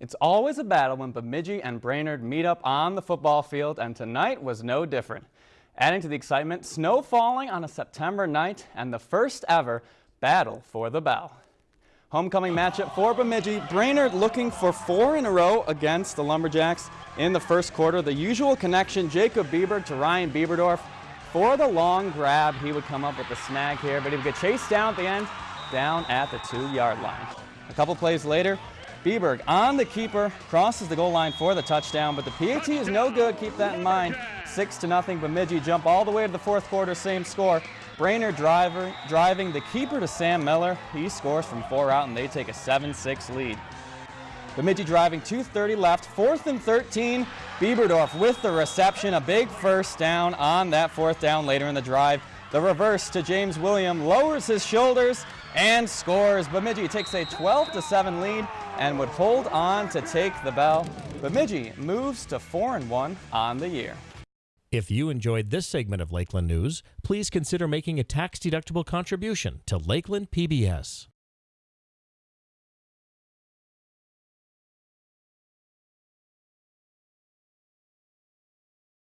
It's always a battle when Bemidji and Brainerd meet up on the football field, and tonight was no different. Adding to the excitement, snow falling on a September night and the first ever battle for the bell. Homecoming matchup for Bemidji. Brainerd looking for four in a row against the Lumberjacks in the first quarter. The usual connection, Jacob Bieber to Ryan Bieberdorf. For the long grab, he would come up with the snag here, but he would get chased down at the end, down at the two-yard line. A couple plays later, Bieberg on the keeper, crosses the goal line for the touchdown, but the PAT is no good. Keep that in mind. Six to nothing. Bemidji jump all the way to the fourth quarter, same score. Brainerd driver, driving the keeper to Sam Miller. He scores from four out, and they take a 7-6 lead. Bemidji driving 2.30 left, fourth and 13. Bieberdorf with the reception, a big first down on that fourth down later in the drive. The reverse to James William lowers his shoulders and scores. Bemidji takes a 12 7 lead and would hold on to take the bell. Bemidji moves to 4 and 1 on the year. If you enjoyed this segment of Lakeland News, please consider making a tax-deductible contribution to Lakeland PBS.